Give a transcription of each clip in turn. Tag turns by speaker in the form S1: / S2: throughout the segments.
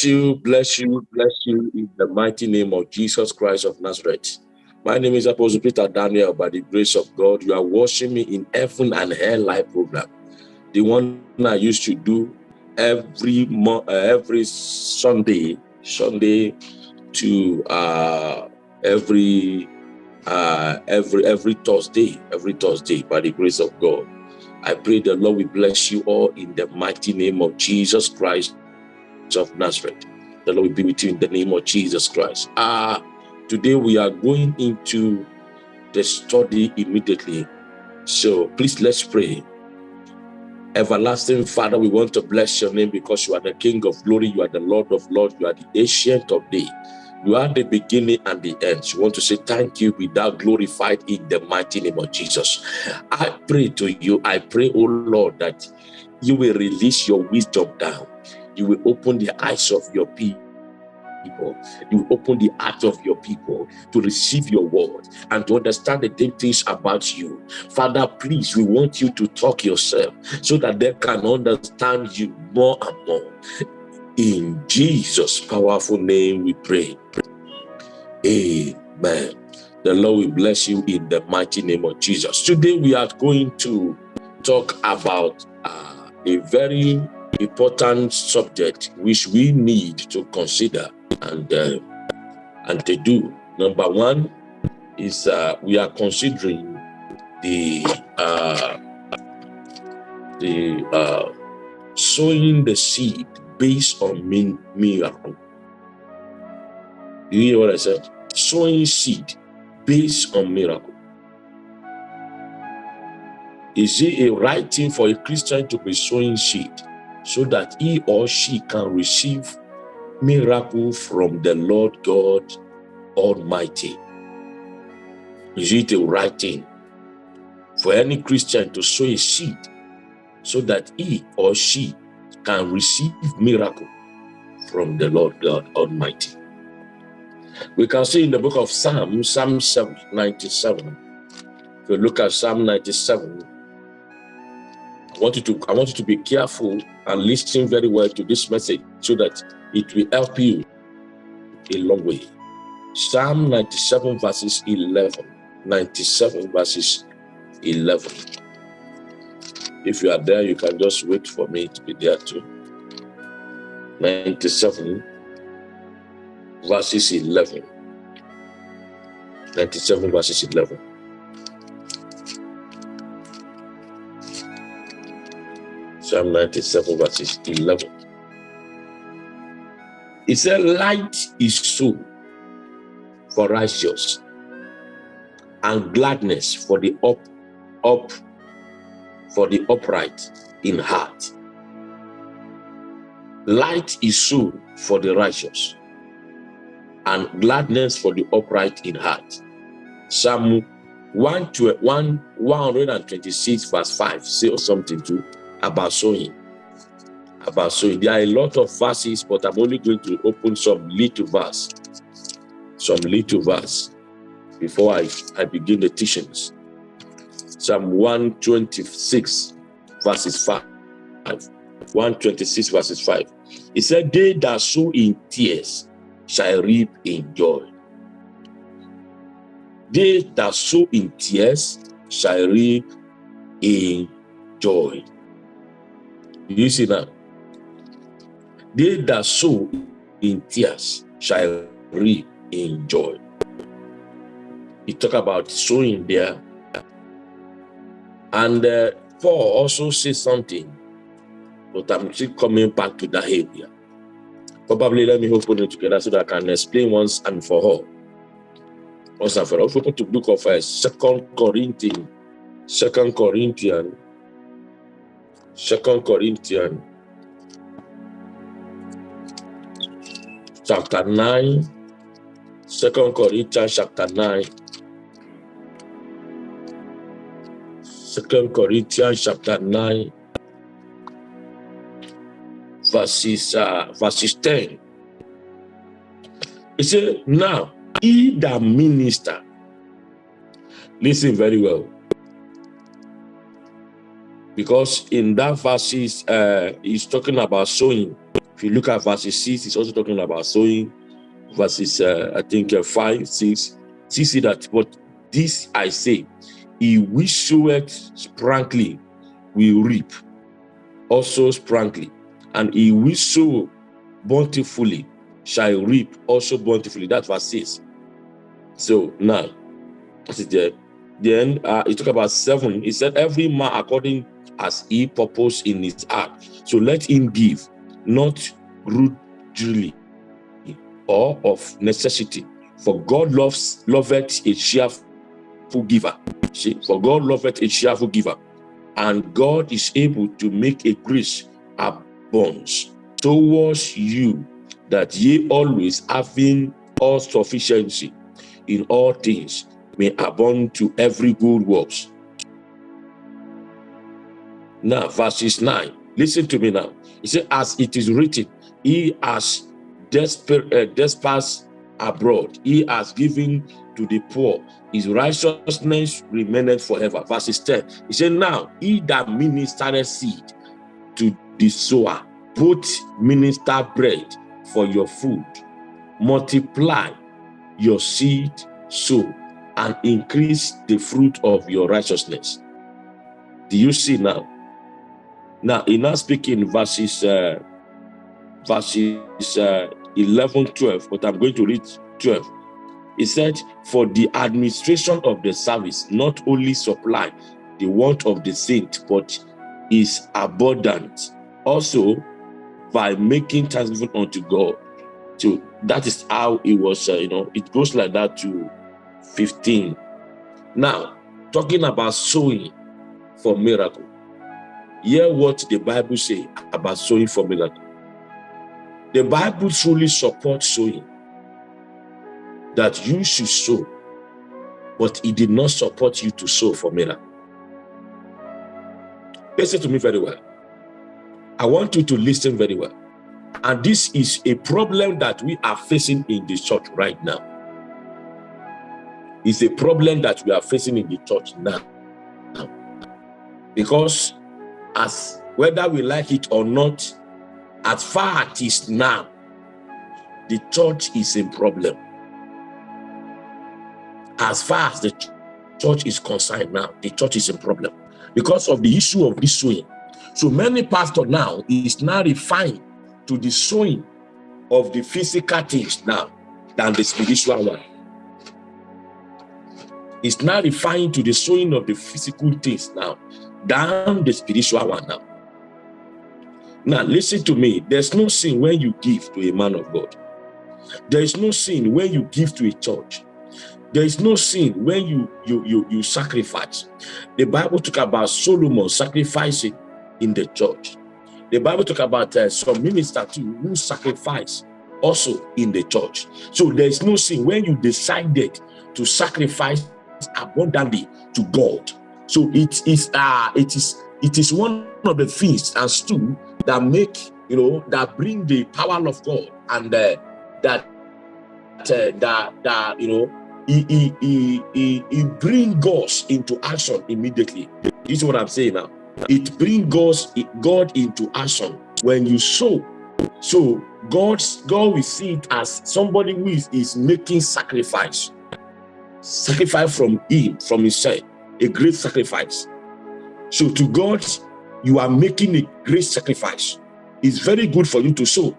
S1: Bless you, bless you, bless you in the mighty name of Jesus Christ of Nazareth. My name is Apostle Peter Daniel. By the grace of God, you are watching me in Heaven and Hell live program. The one I used to do every uh, every Sunday, Sunday to uh, every uh, every every Thursday, every Thursday by the grace of God. I pray the Lord will bless you all in the mighty name of Jesus Christ of Nazareth. The Lord be with you in the name of Jesus Christ. Ah, today we are going into the study immediately. So please let's pray. Everlasting Father, we want to bless your name because you are the King of glory, you are the Lord of lords, you are the ancient of days. You are the beginning and the end. You want to say thank you without glorified in the mighty name of Jesus. I pray to you, I pray, oh Lord, that you will release your wisdom down. You will open the eyes of your people. You open the heart of your people to receive your word and to understand the deep things about you. Father, please, we want you to talk yourself so that they can understand you more and more. In Jesus' powerful name we pray. Amen. The Lord will bless you in the mighty name of Jesus. Today we are going to talk about uh, a very important subject which we need to consider and uh, and to do. Number one is uh, we are considering the uh, the uh, sowing the seed based on miracle. You hear what I said? Sowing seed based on miracle. Is it a right thing for a Christian to be sowing seed so that he or she can receive miracle from the Lord God Almighty? Is it a right thing for any Christian to sow a seed so that he or she can receive miracle from the Lord God Almighty? We can see in the book of Psalm, Psalm 97. If you look at Psalm 97, I want you to I want you to be careful and listen very well to this message so that it will help you a long way. Psalm 97 verses 11. 97 verses 11. If you are there, you can just wait for me to be there too. 97 verses 11. 97 verses 11. Psalm 97 verses 11. He said, light is soon for righteous and gladness for the up, up, for the upright in heart. Light is soon for the righteous and gladness for the upright in heart. Psalm 1, 126 verse 5 say something too about sowing about sowing. There are a lot of verses, but I'm only going to open some little verse, some little verse before I, I begin the teachings. Psalm 126 verses 5. 126 verses 5. It said, They that sow in tears shall reap in joy. They that sow in tears shall reap in joy. You see now? They that sow in tears shall reap in joy. He talk about sowing there. And uh, Paul also says something, but I'm still coming back to that area. Probably let me open it together so that I can explain once and for all. Once and for all. Open to book of uh, Second Corinthians, Second Corinthians, Second Corinthians, chapter 9, 2 Corinthians chapter 9, Second Corinthians chapter 9, verses, uh, verses 10. He said, now, he that minister, listen very well, because in that verses, uh, he's talking about sowing If you look at verses 6, he's also talking about sowing. Verses, uh, I think, uh, 5, 6. See, that, but this I say, he which soweth sprankly will reap also sprankly, and he which sow bountifully shall reap also bountifully. That's verse 6. So now, it there. Then uh, he talk about seven. He said, Every man according as he purpose in his heart. So let him give, not grudgingly or of necessity. For God loves loveth a cheerful giver. See, for God loveth a cheerful giver. And God is able to make a grace abounds towards you, that ye always having all sufficiency in all things may abound to every good works. Now, verses 9. Listen to me now. He said, as it is written, he has despised uh, abroad. He has given to the poor. His righteousness remaineth forever. Verses 10. He said, now he that ministered seed to the sower, put minister bread for your food. Multiply your seed sow and increase the fruit of your righteousness. Do you see now? Now, in now speaking verses, uh, verses uh, 11, 12, but I'm going to read 12. He said, for the administration of the service, not only supply the want of the saint, but is abundant. Also, by making thanksgiving unto God. So that is how it was, uh, you know, it goes like that to 15. Now, talking about sowing for miracle. Hear what the Bible say about sowing for miracle. The Bible truly supports sowing. That you should sow, but it did not support you to sow for miracle. Listen to me very well. I want you to listen very well. And this is a problem that we are facing in the church right now. It's a problem that we are facing in the church now. Because as whether we like it or not, as far as it is now, the church is in problem. As far as the church is concerned now, the church is in problem because of the issue of this sowing. So many pastors now is now refined to the sowing of the physical things now than the spiritual one. It's now refined to the sowing of the physical things now than the spiritual one now. Now, listen to me. There's no sin when you give to a man of God. There is no sin when you give to a church. There is no sin when you you you you sacrifice. The Bible talk about Solomon sacrificing in the church. The Bible talk about uh, some minister too who sacrifice also in the church. So there is no sin when you decided to sacrifice abundantly to God. So it is uh it is it is one of the things and two that make you know that bring the power of God and uh, that uh, that that you know he, he, he, he, he bring us into action immediately. This is what I'm saying now. It brings God, God into action when you sow. So God's God will see it as somebody who is, is making sacrifice. Sacrifice from him, from himself, a great sacrifice. So to God, you are making a great sacrifice. It's very good for you to sow.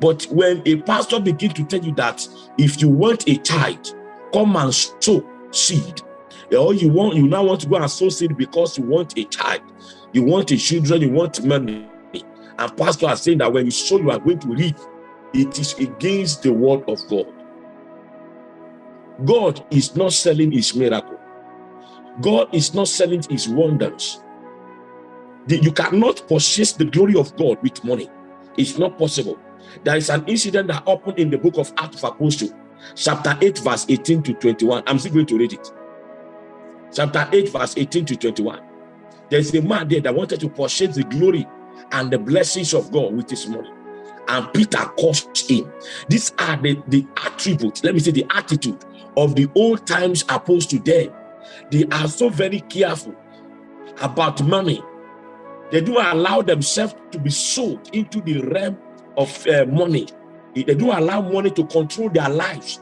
S1: But when a pastor begins to tell you that if you want a child, come and sow seed, or you want you now want to go and sow seed because you want a child, you want a children, you want money. And pastor are saying that when you sow, you are going to reap. It is against the word of God. God is not selling his miracle. God is not selling his wonders. You cannot purchase the glory of God with money. It's not possible. There is an incident that happened in the book of Acts of Apostles, chapter 8, verse 18 to 21. I'm still going to read it. Chapter 8, verse 18 to 21. There's a man there that wanted to purchase the glory and the blessings of God with his money. And Peter caused him. These are the, the attributes, let me say the attitude of the old times opposed to them. They are so very careful about money. They do allow themselves to be sold into the realm of uh, money. They don't allow money to control their lives.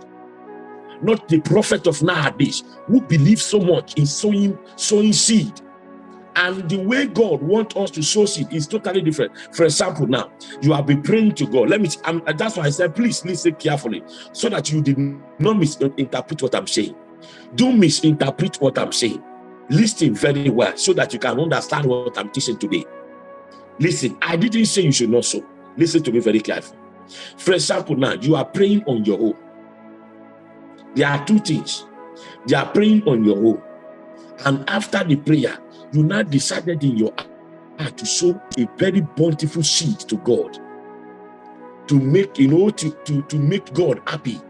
S1: Not the prophet of nowadays who believe so much in sowing, sowing seed. And the way God wants us to sow seed is totally different. For example, now you have been praying to God. Let me. I'm, that's why I said, please listen carefully, so that you did not misinterpret what I'm saying. Don't misinterpret what I'm saying. Listen very well, so that you can understand what I'm teaching today. Listen, I didn't say you should not sow. Listen to me very carefully. For example, now you are praying on your own. There are two things. You are praying on your own. And after the prayer, you now decided in your heart to sow a very bountiful seed to God. To make, you know, to, to, to make God happy.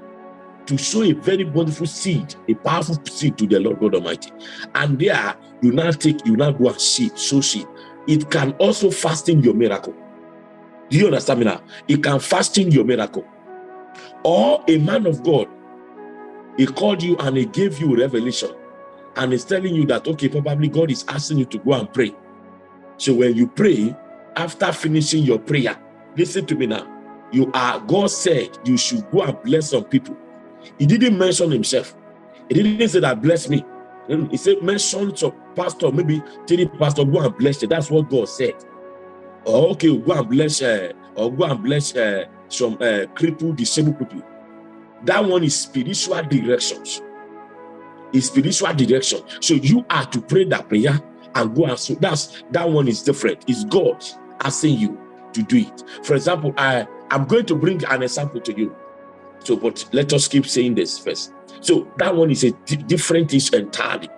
S1: To sow a very wonderful seed, a powerful seed to the Lord God Almighty. And there, you now take, you now go and seed, sow seed. It can also fasten your miracle. Do you understand me now? It can fasten your miracle. Or a man of God, he called you and he gave you revelation. And he's telling you that, okay, probably God is asking you to go and pray. So when you pray, after finishing your prayer, listen to me now. You are, God said you should go and bless some people. He didn't mention himself. He didn't say that bless me. He said mention to pastor, maybe three pastor, go and bless you. That's what God said or okay, go and bless uh, or go and bless uh, some uh, crippled, disabled people. That one is spiritual directions. Is spiritual direction. So you are to pray that prayer and go and so that's that one is different. It's God asking you to do it. For example, I I'm going to bring an example to you. So, but let us keep saying this first. So that one is a different issue entirely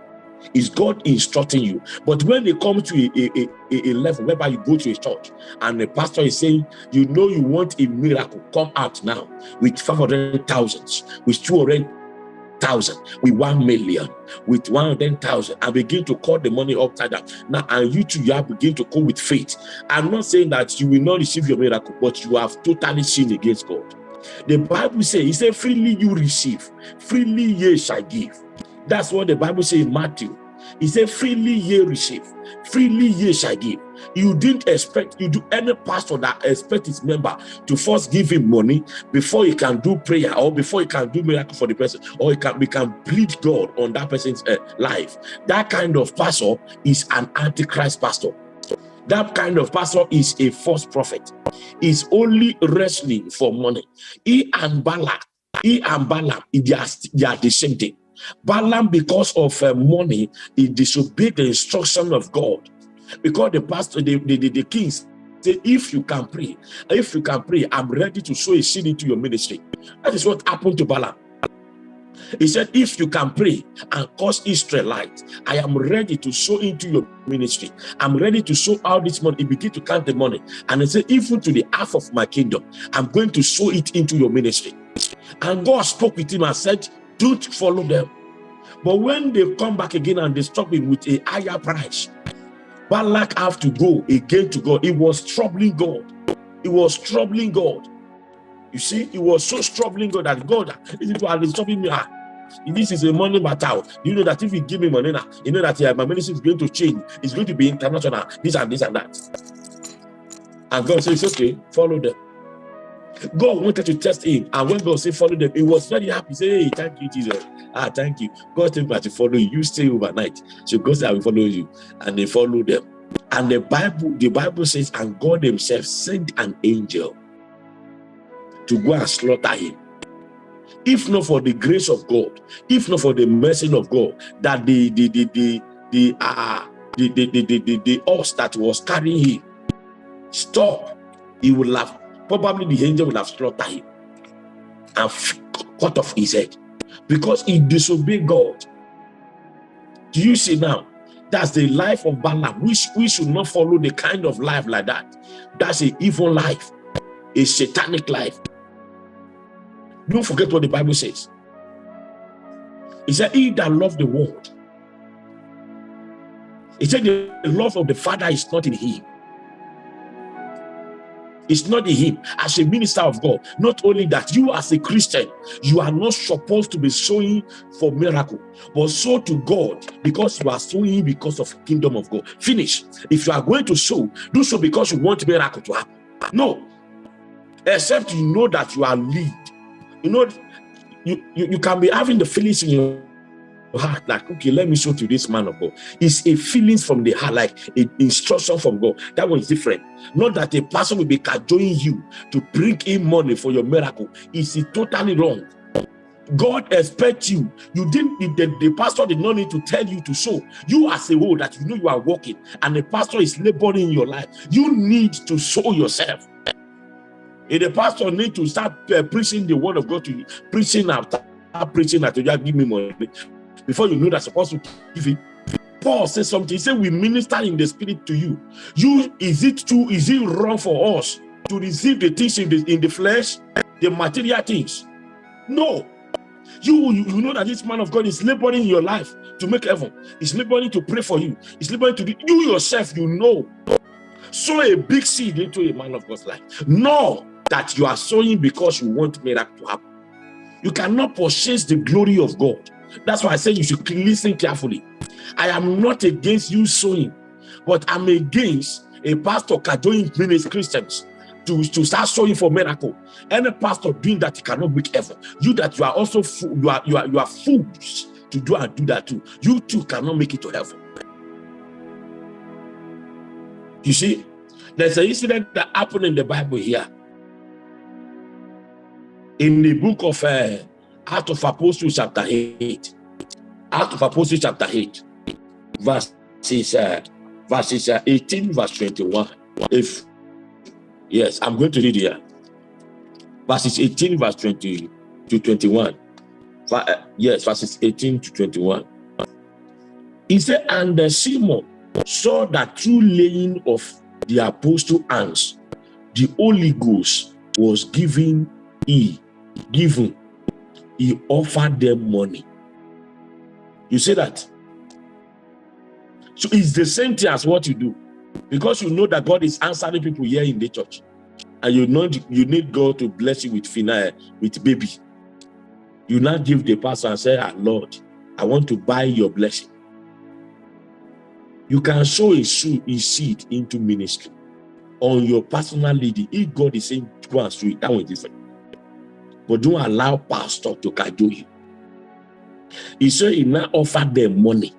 S1: is God instructing you. But when they come to a, a, a, a, level whereby you go to a church and the pastor is saying, you know you want a miracle, come out now with 500,000, with 200,000, with 1 million, with 100,000 and begin to call the money upside down. Now, and you too, you have begin to call with faith. I'm not saying that you will not receive your miracle, but you have totally sinned against God. The Bible says, he said, freely you receive, freely ye shall give. That's what the Bible says in Matthew. He said, freely ye receive, freely ye shall give. You didn't expect, you do any pastor that expect his member to first give him money before he can do prayer or before he can do miracle for the person or he can, we can plead God on that person's uh, life. That kind of pastor is an antichrist pastor. That kind of pastor is a false prophet. Is only wrestling for money. He and Balak, he and Balaam, they are, they are the same thing. Balaam, because of uh, money, he disobeyed the instruction of God. Because the pastor, the, the, the, the kings say, if you can pray, if you can pray, I'm ready to sow a seed into your ministry. That is what happened to Balaam. He said, if you can pray and cause Israelite, I am ready to sow into your ministry. I'm ready to sow out this money. He began to count the money. And he said, even to the half of my kingdom, I'm going to sow it into your ministry. And God spoke with him and said, don't follow them. But when they come back again and they stop him with a higher price, Balak have to go again to God. It was troubling God. It was troubling God. You see, he was so troubling God that God, are stopping me. Ah, this is a money matter. You know that if you give me money now, you know that yeah, my ministry is going to change. It's going to be international, this and this and that. And God says, okay, follow them. God wanted to test him. And when God said, follow them, he was very happy. Say, hey, thank you, Jesus. Ah, thank you. God told me to follow you. You stay overnight. So God said, I will follow you. And they follow them. And the Bible, the Bible says, and God himself sent an angel to go and slaughter him. If not for the grace of God, if not for the mercy of God, that the the the the the uh, the the the, the, the, the that was carrying him stop, he would have probably the angel would have slaughtered him and cut off his head because he disobeyed God. Do you see now? That's the life of Balaam. We, we should not follow the kind of life like that. That's an evil life, a satanic life. Don't forget what the Bible says. He said, he that love the world. He said, the love of the Father is not in him. It's not in him. As a minister of God, not only that, you as a Christian, you are not supposed to be sowing for miracle, but sow to God because you are sowing because of kingdom of God. Finish. If you are going to sow, do so because you want miracle to happen. No. except you know that you are lead. You know, you, you, you can be having the feelings in your heart like okay let me show to this man of god. It's a feelings from the heart like an instruction from god. That one is different. Not that a person will be cajoling you to bring in money for your miracle. It's totally wrong. God expects you. You didn't the, the, pastor did not need to tell you to show you as a whole that you know you are working and the pastor is laboring in your life you need to show yourself if the pastor need to start uh, preaching the word of god to you preaching after preaching that you give me money before you know that's supposed to give it. Paul says something. He said, We minister in the spirit to you. You is it too, is it wrong for us to receive the things in the, in the flesh, the material things? No. You, you, know that this man of God is laboring in your life to make heaven. He's laboring to pray for you. He's laboring to you yourself, you know. Sow a big seed into a man of God's life. Know that you are sowing because you want miracle to happen. You cannot purchase the glory of God that's why I say you should listen carefully. I am not against you sowing, but I'm against a pastor cajoling many Christians to, to start sowing for miracle. Any pastor doing that, he cannot make heaven. You that you are also you are you are you are fools to do and do that too. You too cannot make it to heaven. You see, there's an incident that happened in the Bible here. In the book of uh, Act of Apostles chapter 8. Act of Apostles chapter 8. Verses, uh, verses uh, 18, verse 21. If yes, I'm going to read here. Verses 18, verse 20 to 21. Uh, yes, verses 18 to 21. He said, and the Simon saw that through laying of the apostle hands, the Holy Ghost was given he given he offered them money. You see that? So it's the same thing as what you do. Because you know that God is answering people here in the church. And you know you need God to bless you with fina, with baby. You now give the pastor and say, ah, Lord, I want to buy your blessing. You can sow a seed into ministry on your personal leading. If God is saying, go and sow it, that one is different. But don't allow pastor to cajole you. He said he now offered them money.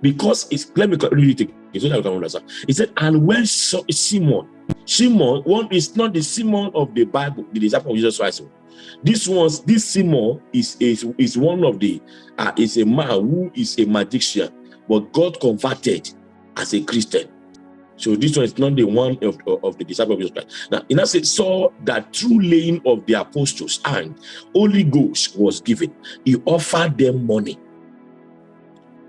S1: Because it's let me read it. He said, and when Simon, Simon, one is not the Simon of the Bible, the disciple of Jesus Christ. This one's this Simon is is, is one of the uh, is a man who is a magician, but God converted as a Christian. So this one is not the one of, of, of the disciples of Christ. Now, in said, saw that through laying of the apostles and Holy Ghost was given. He offered them money,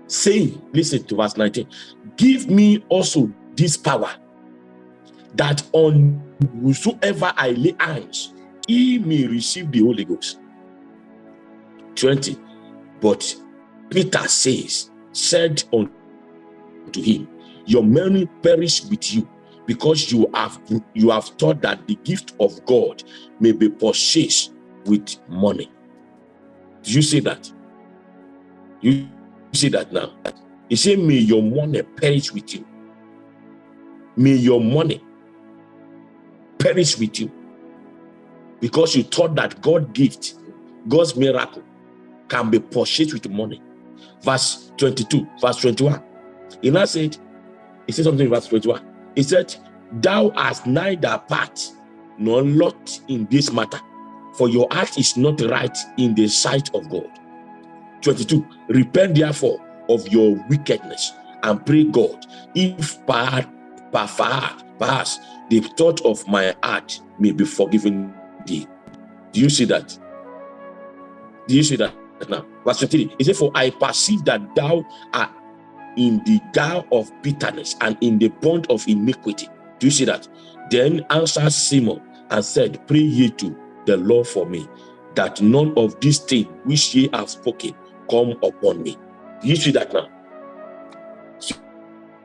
S1: saying, listen to verse 19, give me also this power, that on whosoever I lay hands, he may receive the Holy Ghost. 20, but Peter says, said unto him, your money perish with you because you have you have thought that the gift of God may be purchased with money. Do you see that? You see that now? He said, May your money perish with you. May your money perish with you because you thought that God gift, God's miracle can be purchased with money. Verse 22, verse 21. He now said, he said something in verse 21. He said, Thou hast neither part nor lot in this matter, for your act is not right in the sight of God. 22. Repent therefore of your wickedness and pray God, if perhaps the thought of my heart may be forgiven thee. Do you see that? Do you see that now? Verse 23. He said, For I perceive that thou art in the gall of bitterness and in the bond of iniquity. Do you see that? Then answered Simon and said, Pray ye to the Lord for me, that none of these things which ye have spoken come upon me. Do you see that now?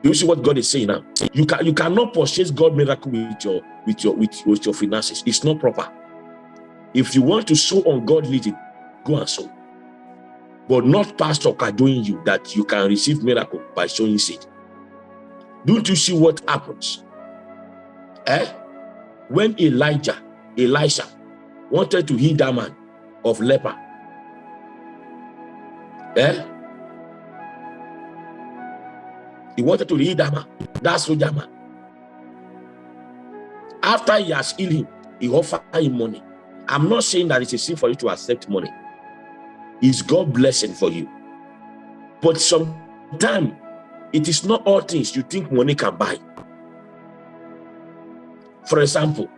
S1: Do you see what God is saying now? You can you cannot purchase God miracle with your with your with, with your finances. It's not proper. If you want to sow on God leading, go and sow but not pastor doing you that you can receive miracle by sowing seed. Don't you see what happens? Eh? When Elijah Elisha wanted to heal that man of leper. Eh? He wanted to heal that man, that soldier man. After he has healed him, he offered him money. I'm not saying that it's a sin for you to accept money. It's God blessing for you. But sometimes it is not all things you think money can buy. For example,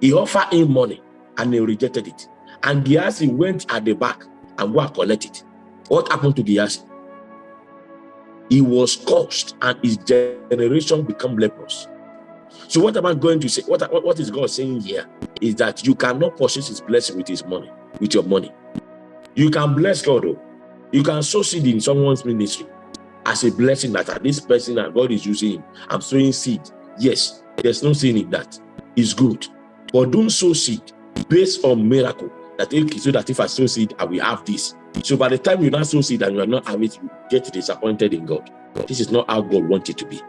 S1: he offered him money and he rejected it. And Gehazi went at the back and go and collect it. What happened to Gehazi? He was cursed and his generation become lepers. So what am I going to say? What, what is God saying here is that you cannot purchase his blessing with his money, with your money. You can bless God, though. You can sow seed in someone's ministry as a blessing that ah, this person that God is using. I'm sowing seed. Yes, there's no sin in that. It's good. But don't sow seed based on miracle that okay, so that if I sow seed, I will have this. So by the time you not sow seed and you are not having it, you get disappointed in God. This is not how God wanted to be.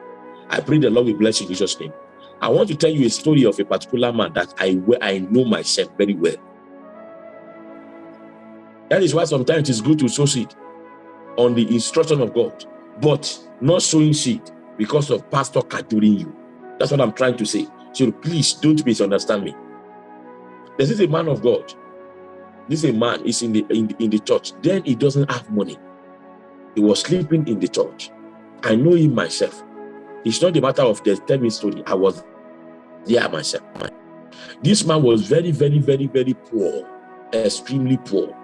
S1: I pray the Lord will bless you in Jesus' name. I want to tell you a story of a particular man that I I know myself very well. That is why sometimes it's good to sow seed on the instruction of God, but not sowing seed because of pastor catering you. That's what I'm trying to say. So please don't misunderstand me. This is a man of God. This is a man is in the, in the in the church. Then he doesn't have money. He was sleeping in the church. I know him myself. It's not a matter of the story. I was there myself. This man was very, very, very, very poor, extremely poor.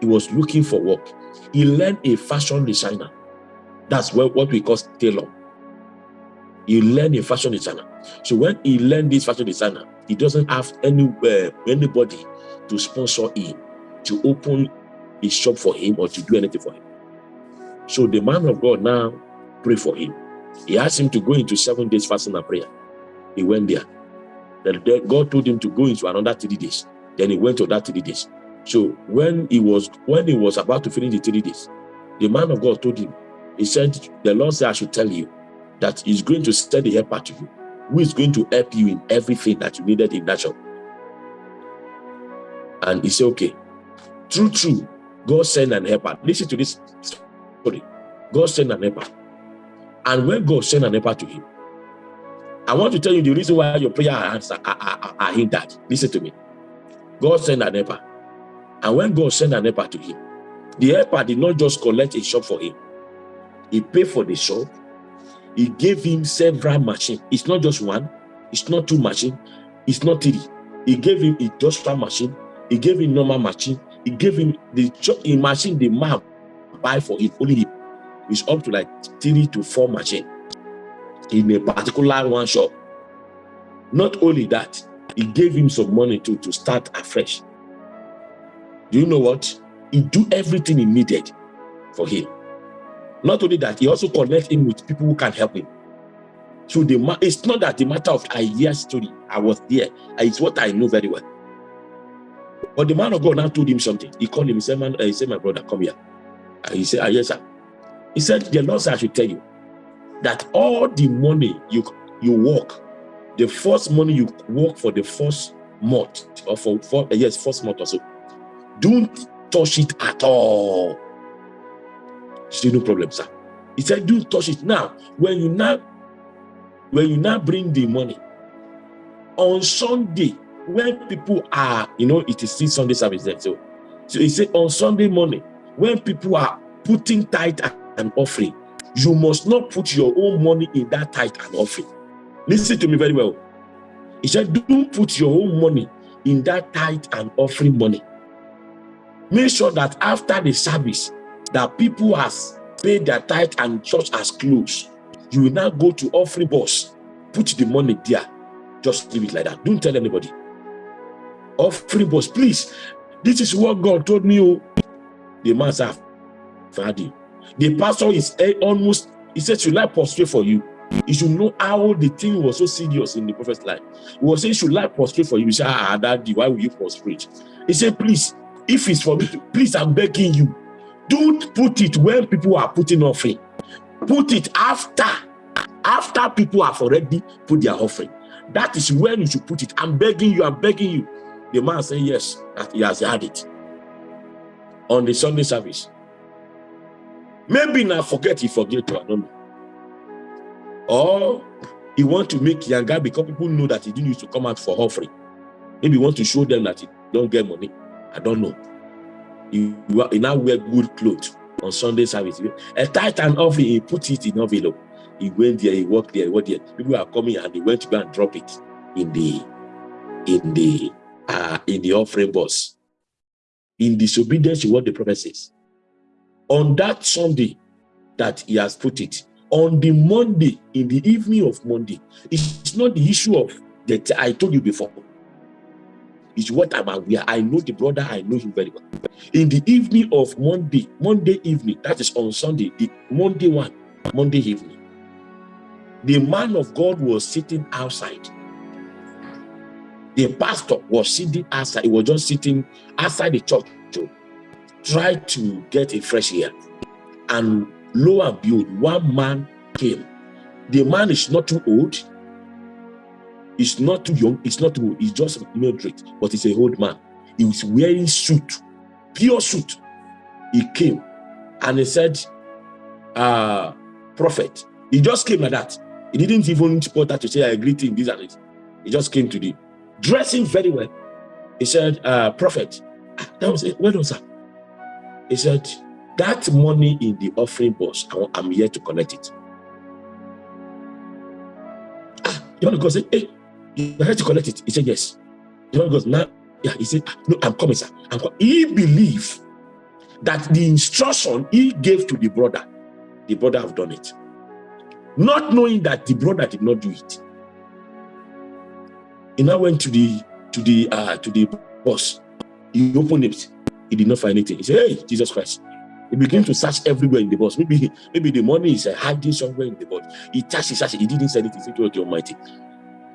S1: He was looking for work. He learned a fashion designer. That's what, what we call tailor. He learned a fashion designer. So when he learned this fashion designer, he doesn't have any uh, anybody to sponsor him, to open a shop for him or to do anything for him. So the man of God now pray for him. He asked him to go into seven days fasting and prayer. He went there. Then God told him to go into another three days. Then he went to that three days. So when he was when he was about to finish the three days, the man of God told him, he said, the Lord said, I should tell you that he's going to send the helper to you, who is going to help you in everything that you needed in that shop. And he said, okay, true, true, God sent an helper. Listen to this story. God sent an helper. And when God sent an helper to him, I want to tell you the reason why your prayer are, are, are hindered. Listen to me. God sent an helper. And when God sent an helper to him, the helper did not just collect a shop for him. He paid for the shop. He gave him several machines. It's not just one. It's not two machines. It's not three. He gave him industrial machine. He gave him normal machine. He gave him the shop, machine the man buy for him, Only. It's up to like three to four machine in a particular one shop. Not only that, he gave him some money to, to start afresh. You know what? He do everything he needed for him. Not only that, he also connect him with people who can help him. So the it's not that the matter of I hear story. I was there. It's what I know very well. But the man of God now told him something. He called him. He said, "Man, uh, he said, my brother, come here." And he said, ah, "Yes, sir." He said, "The Lord said I should tell you that all the money you you work, the first money you work for the first month or for, for yes, first month or so, don't touch it at all. Still no problem, sir. He said, don't touch it. Now, when you now when you now bring the money on Sunday, when people are, you know, it is still Sunday service there. So, so he said on Sunday morning, when people are putting tithe and offering, you must not put your own money in that tithe and offering. Listen to me very well. He said, don't put your own money in that tithe and offering money. Make sure that after the service, that people has paid their tithe and church has closed. You will now go to offering box, put the money there. Just leave it like that. Don't tell anybody. Offering box, please. This is what God told me. Oh, the man said, Father, the pastor is eh, almost, he said, should I prostrate for you? You should know how the thing was so serious in the prophet's life. He was saying, should I prostrate for you? He said, ah, daddy, why will you prostrate? He said, please, if it's for me, to, please, I'm begging you. Don't put it when people are putting offering. Put it after, after people have already put their offering. That is where you should put it. I'm begging you, I'm begging you. The man said yes, that he has had it on the Sunday service. Maybe now forget he forget to, I don't know. Or he want to make younger because people know that he didn't used to come out for offering. Maybe he want to show them that he don't get money. I don't know. He, he now wear good clothes on Sunday service. A titan offering, he put it in envelope. He went there, he walked there, he went there. People are coming and he went to go and drop it in the in the uh in the offering box. In disobedience to what the prophet says. On that Sunday that he has put it, on the Monday, in the evening of Monday, it's not the issue of that I told you before. It's what I'm aware. I know the brother, I know him very well. In the evening of Monday, Monday evening, that is on Sunday, the Monday one, Monday evening, the man of God was sitting outside. The pastor was sitting outside. He was just sitting outside the church to try to get a fresh air. And lo and behold, one man came. The man is not too old. He's not too young. He's not too old. He's just moderate, but he's a old man. He was wearing suit, pure suit. He came and he said, uh, prophet. He just came like that. He didn't even bother to say, I agree to him, this and it. He just came to the dressing very well. He said, uh, prophet. Ah, that was it. Well done, sir. He said, that money in the offering box, I'm here to collect it. wanna go say, hey, you here to collect it? He said, yes. The man goes, now, yeah, he said, ah, no, I'm coming, sir. I'm coming. He believed that the instruction he gave to the brother, the brother have done it. Not knowing that the brother did not do it. He now went to the to the uh to the boss. He opened it. He did not find anything. He said, Hey, Jesus Christ. He began to search everywhere in the box. Maybe maybe the money is uh, hiding somewhere in the box. He touched, he searched, he didn't say anything. He said, the Almighty.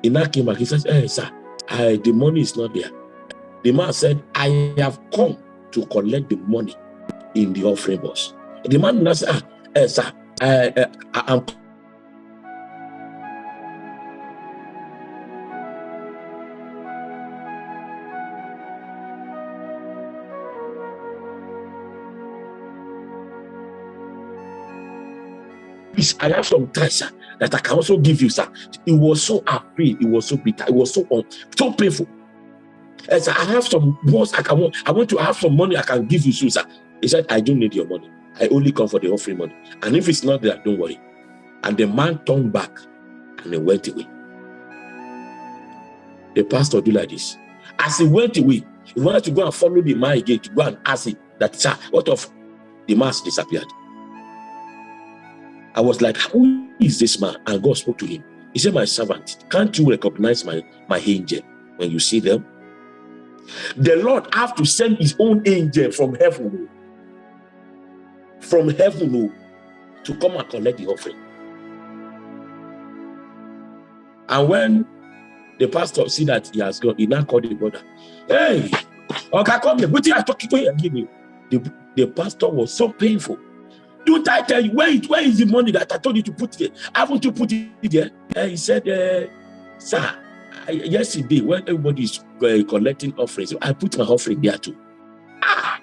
S1: He now came back. He says, Hey, sir, I, the money is not there. The man said, I have come to collect the money in the offering box. The man now said, ah, hey, sir, I, eh, I, I'm I have some treasure that I can also give you, sir. It was so afraid, it was so bitter, it was so um, so painful. And so I have some words I can want, I want to have some money I can give you sir. He said, I don't need your money. I only come for the offering money. And if it's not there, don't worry. And the man turned back and he went away. The pastor do like this. As he went away, he wanted to go and follow the man again to go and ask him that, sir, what of the mass disappeared? I was like, who is this man? And God spoke to him. He said, my servant, can't you recognize my, my angel when you see them? The Lord have to send his own angel from heaven, oh. from heaven oh, to come and collect the offering. And when the pastor see that he has gone, he now called the brother. Hey, okay, come here. What are you talking to? The, the pastor was so painful. Don't I tell you, where, it, where is the money that I told you to put there? Haven't you put it there? And he said, uh, sir, I, yesterday when everybody is uh, collecting offerings, I put my offering there too. Ah!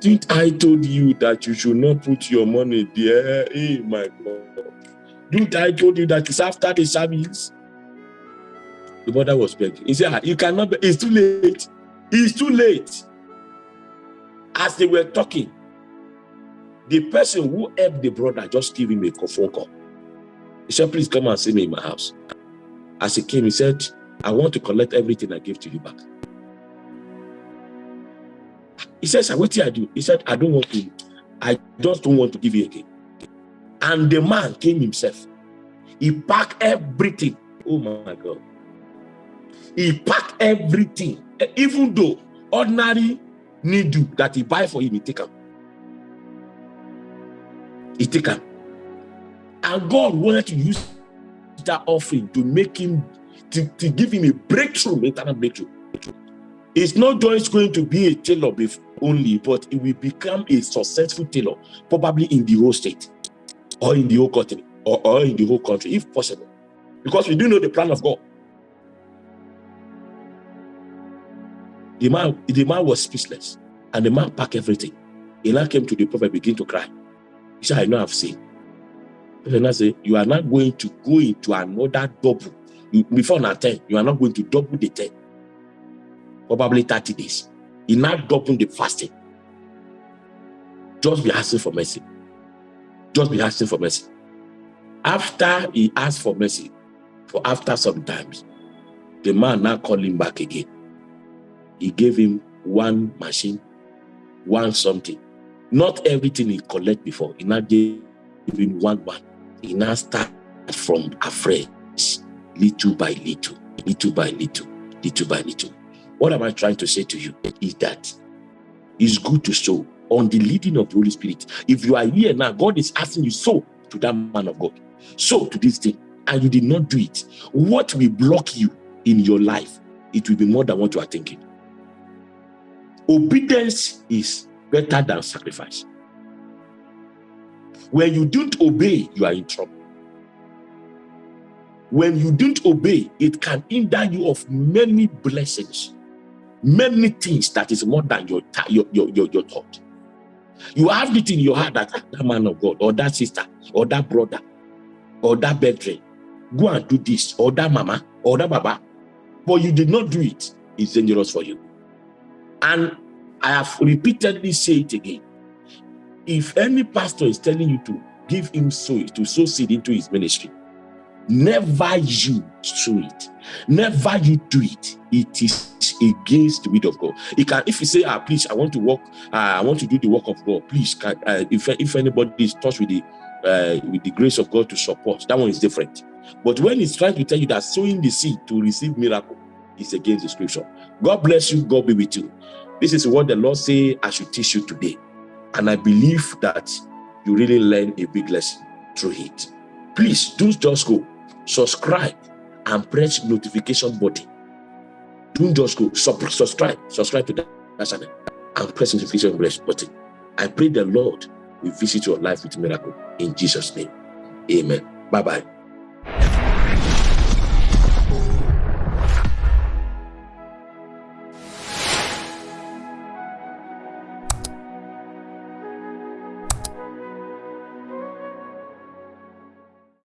S1: Didn't I told you that you should not put your money there? Hey, my God. Didn't I told you that it's after the service? The mother was begging. He said, ah, you cannot, be, it's too late. It's too late. As they were talking, the person who helped the brother just give him a phone call. He said, please come and see me in my house. As he came, he said, I want to collect everything I gave to you back. He says, what did I do? He said, I don't want to, I just don't want to give you again. And the man came himself. He packed everything. Oh my God. He packed everything. Even though ordinary needle that he buy for him, he take him. He take. And God wanted to use that offering to make him, to, to give him a breakthrough, internal breakthrough. It's not just going to be a tailor only, but it will become a successful tailor, probably in the whole state, or in the whole country, or, or in the whole country, if possible. because we do know the plan of God. The man, the man was speechless, and the man packed everything. He came to the prophet, begin to cry. I know I've seen. And I say, You are not going to go into another double. before now 10, you are not going to double the 10. Probably 30 days. He now double the fasting. Just be asking for mercy. Just be asking for mercy. After he asked for mercy, for after some times, the man now called him back again. He gave him one machine, one something. Not everything he collect before. He now gave him one one. He now start from afresh, little by little, little by little, little by little. What am I trying to say to you is that it's good to sow on the leading of the Holy Spirit. If you are here now, God is asking you, sow to that man of God, sow to this thing, and you did not do it. What will block you in your life? It will be more than what you are thinking. Obedience is better than sacrifice. When you don't obey, you are in trouble. When you don't obey, it can hinder you of many blessings, many things that is more than your, your, your, your, your thought. You have it in your heart that ah, that man of God, or that sister, or that brother, or that brethren, go and do this, or that mama, or that baba, but you did not do it. It's dangerous for you. And I have repeatedly said it again. If any pastor is telling you to give him sow to sow seed into his ministry, never you sow it. Never you do it. It is against the will of God. Can, if you say, ah, please, I want to work, uh, I want to do the work of God. Please, can, uh, if if anybody is touched with the uh, with the grace of God to support, that one is different. But when he's trying to tell you that sowing the seed to receive miracle is against the scripture. God bless you. God be with you. This is what the Lord say I should teach you today. And I believe that you really learn a big lesson through it. Please don't just go. Subscribe and press notification button. Don't just go. subscribe. Subscribe to that channel and press notification button. I pray the Lord will visit your life with miracle in Jesus' name. Amen. Bye-bye.